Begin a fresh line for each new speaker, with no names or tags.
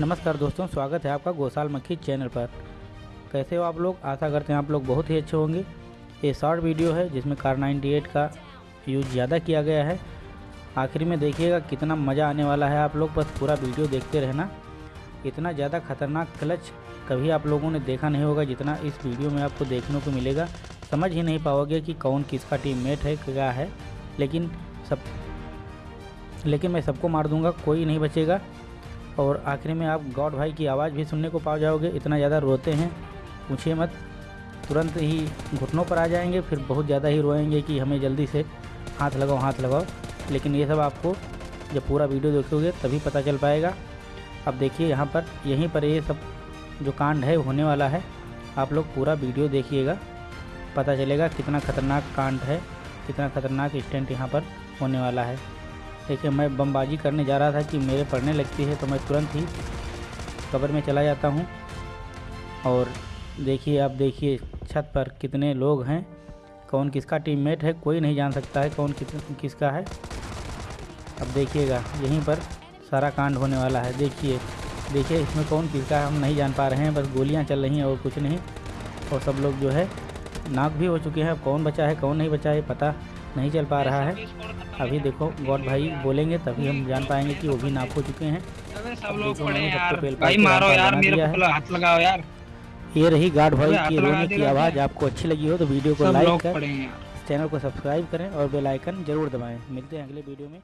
नमस्कार दोस्तों, स्वागत है आपका गोसाल मक्खी चैनल पर। कैसे हो आप लोग? आशा करते हैं आप लोग बहुत ही अच्छे होंगे। ये शॉर्ट वीडियो है, जिसमें कार 98 का यूज़ ज़्यादा किया गया है। आखिर में देखिएगा कितना मज़ा आने वाला है आप लोग, बस पूरा वीडियो देखते रहना। इतना ज़्यादा खतरनाक क्लच कभी आप लोगों ने देखा नहीं होगा, जितना इस वीडियो में आपको देखने को मिलेगा। समझ ही नहीं पाओगे कि कौन किसका टीममेट है, क्या है। लेकिन सब, लेकिन मैं सबको मार दूँगा, कोई नहीं बचेगा। और आखिरी में आप गॉड भाई की आवाज़ भी सुनने को पा जाओगे, इतना ज़्यादा रोते हैं, पूछिए मत। तुरंत ही घुटनों पर आ जाएँगे, फिर बहुत ज़्यादा ही रोएँगे कि हमें जल्दी से हाथ लगाओ हाथ लगाओ। लेकिन ये सब आपको जब पूरा वीडियो देखोगे, तभी पता चल पाएगा। अब देखिए यहाँ पर, यहीं पर ये सब जो कांड है, होने वाला है। आप लोग पूरा वीडियो देखिएगा, पता चलेगा कितना खतरनाक कांड है, कितना खतरनाक स्टेंट यहाँ पर होने वाला है। देखिए, मैं बमबाजी करने जा रहा था कि मेरे पड़ने लगती है तो मैं तुरंत ही कबर में चला जाता हूँ। और देखिए, आप देखिए छत पर कितने लोग हैं, कौन किसका टीममेट है, कोई नहीं जान सकता है कौन किस किसका है। अब देखिएगा, यहीं पर सारा कांड होने वाला है। देखिए देखिए, इसमें कौन किसका है, हम नहीं जान पा रहे हैं, बस गोलियाँ चल रही हैं और कुछ नहीं। और सब लोग जो है, नाक भी हो चुके हैं, अब कौन बचा है, कौन नहीं बचा है पता नहीं चल पा रहा है। अभी देखो गॉड भाई बोलेंगे तभी हम जान पाएँगे कि वो भी नाप हो चुके हैं।
यार।
ये रही गार्ड भाई की रोने की आवाज़। आपको अच्छी लगी हो तो वीडियो को लाइक कर चैनल को सब्सक्राइब करें और बेल आइकन ज़रूर दबाएँ। मिलते हैं अगले वीडियो में।